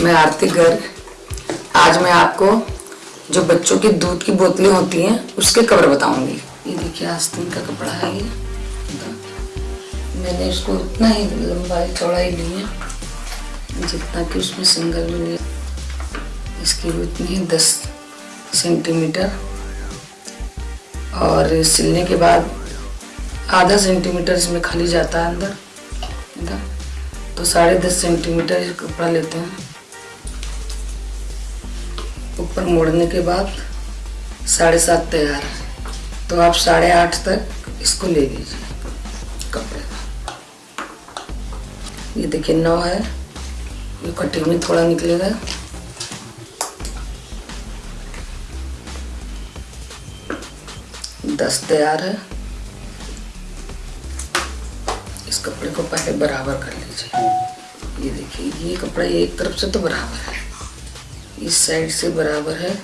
मैं आरती गर्ग। आज मैं आपको जो बच्चों की दूध की बोतलें होती हैं, उसके कवर बताऊँगी। ये देखिए, आस्तीन का कपड़ा है ये। मैंने इसको उतना ही लंबाई चौड़ाई ली है, जितना कि उसमें सिंगल में लिया इसकी उतनी ही दस सेंटीमीटर और सिलने के बाद आधा सेंटीमीटर इसमें खाली जाता है अंदर। तो साढ़े दस सेंटीमीटर कपड़ा लेते हैं। ऊपर मोड़ने के बाद साढ़े सात तैयार है। तो आप साढ़े आठ तक इसको ले लीजिए कपड़े। का ये देखिए नौ है। ये कटिंग में थोड़ा निकलेगा। दस तैयार है। इस कपड़े को पहले बराबर कर लीजिए। ये देखिए, ये कपड़ा एक तरफ़ से तो बराबर है। इस साइड से बराबर है,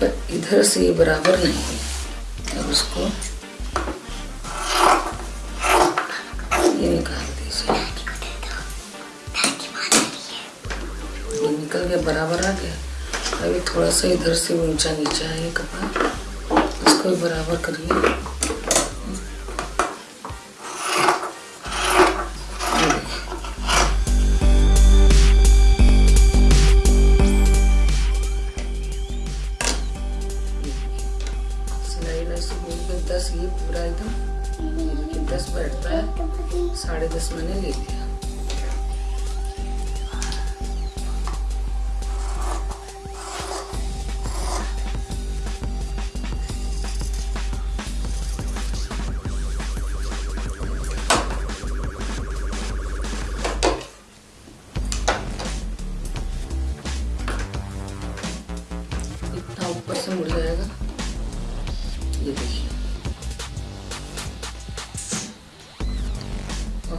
पर इधर से ये बराबर नहीं है। अब इसको ये निकाल दीजिए। ये निकल गया, बराबर आ गया। अभी थोड़ा सा इधर से ऊँचा नीचा है ये कपड़ा। इसको बराबर करिए। मैंने ले लिया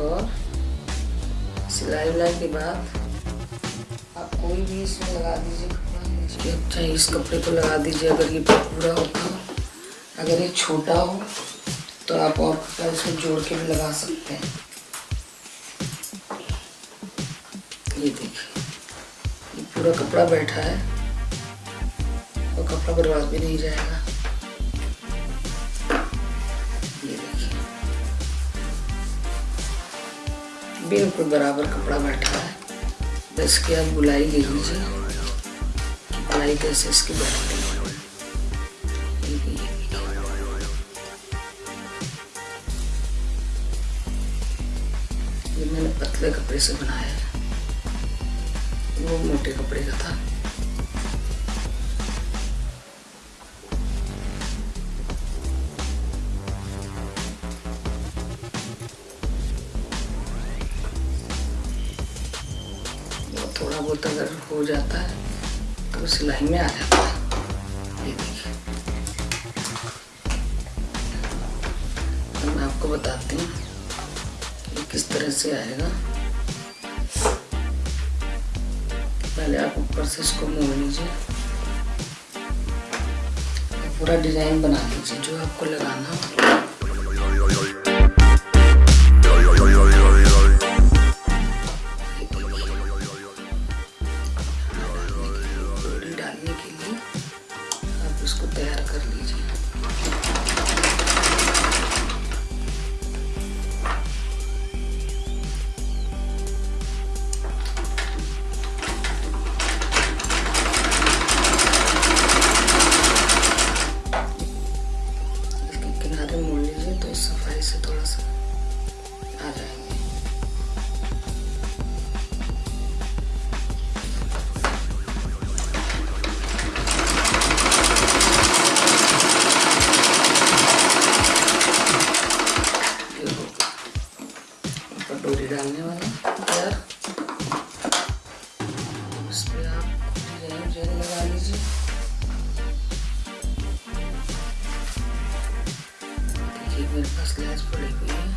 और सिलाई उलाई के बाद आप कोई भी इसमें लगा दीजिए कपड़ा अच्छा इस कपड़े को लगा दीजिए अगर ये पूरा हो अगर ये छोटा हो तो आप और कपड़ा इसमें जोड़ के भी लगा सकते हैं। ये देखिए, ये पूरा कपड़ा बैठा है और कपड़ा बर्बाद भी नहीं जाएगा। बिल्कुल बराबर कपड़ा बैठा है। बस के आप बुलाई ले लीजिए। बुलाई कैसे इसकी बैठती है। ये मैंने पतले कपड़े से बनाया है। वो मोटे कपड़े का था। बहुत अगर हो जाता है तो सिलाई में आ जाता है। ये देखिए। तो मैं आपको बताती हूँ कि किस तरह से आएगा। पहले आप ऊपर से इसको मोड़ लीजिए। पूरा डिज़ाइन बना लीजिए, जो आपको लगाना हो। देखिए मेरे पास लैस पड़ी हुई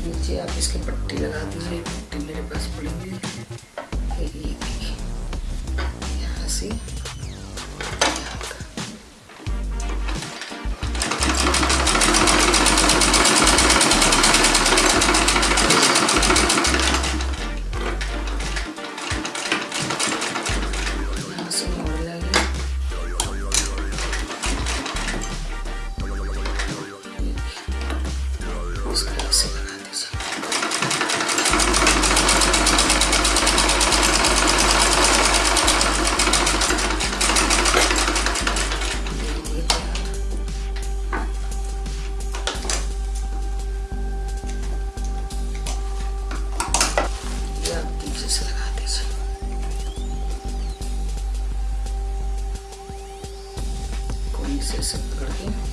नीचे आप इसकी पट्टी लगा दीजिए पट्टी मेरे पास पड़ी हुई है। यहाँ से से सब पकड़ के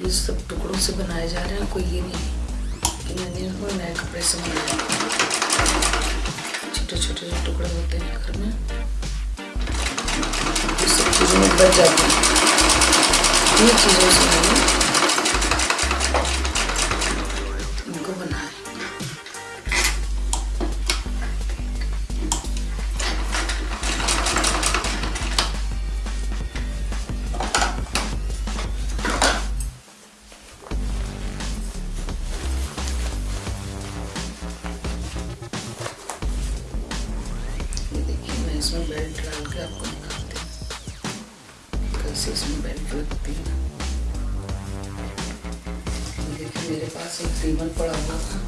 ये सब टुकड़ों से बनाए जा रहे हैं, कोई ये नहीं कि मैंने इनको नए कपड़े से बनाया छोटे छोटे जो टुकड़े होते हैं घर में, ये सब में बच जाती हैं। ये चीज़ों से मैंने इसमें बेल्ट डाल के आपको दिखाते हैं कैसे इसमें बेल्ट लगती है देखिए मेरे पास एक रिबन पड़ा हुआ था।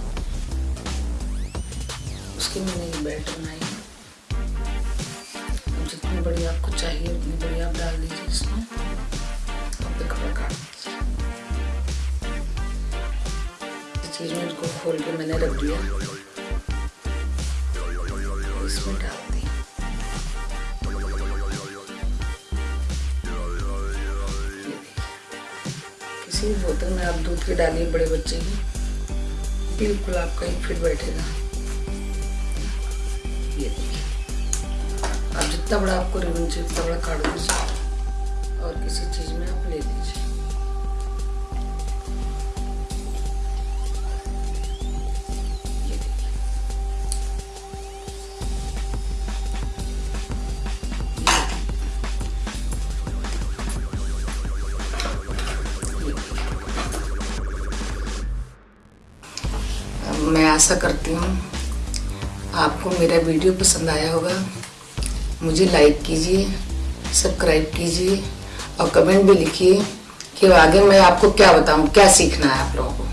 उसकी मैंने ये बेल्ट बनाई। जितनी बड़ी आपको चाहिए, उतनी बड़ी आप डाल दीजिए इसमें। और कपड़ा काट दीजिए। इस चीज़ में इसको खोल के मैंने रख दिया। किसी बोतल में आप दूध के डालिए बड़े बच्चे की। बिल्कुल आपका ही फिट बैठेगा ये देखिए। आप जितना बड़ा आपको रिबन चाहिए, उतना बड़ा काट दीजिए और किसी चीज़ में आप ले लीजिए। आशा करती हूँ आपको मेरा वीडियो पसंद आया होगा। मुझे लाइक कीजिए सब्सक्राइब कीजिए और कमेंट भी लिखिए कि आगे मैं आपको क्या बताऊँ, क्या सीखना है आप लोगों को।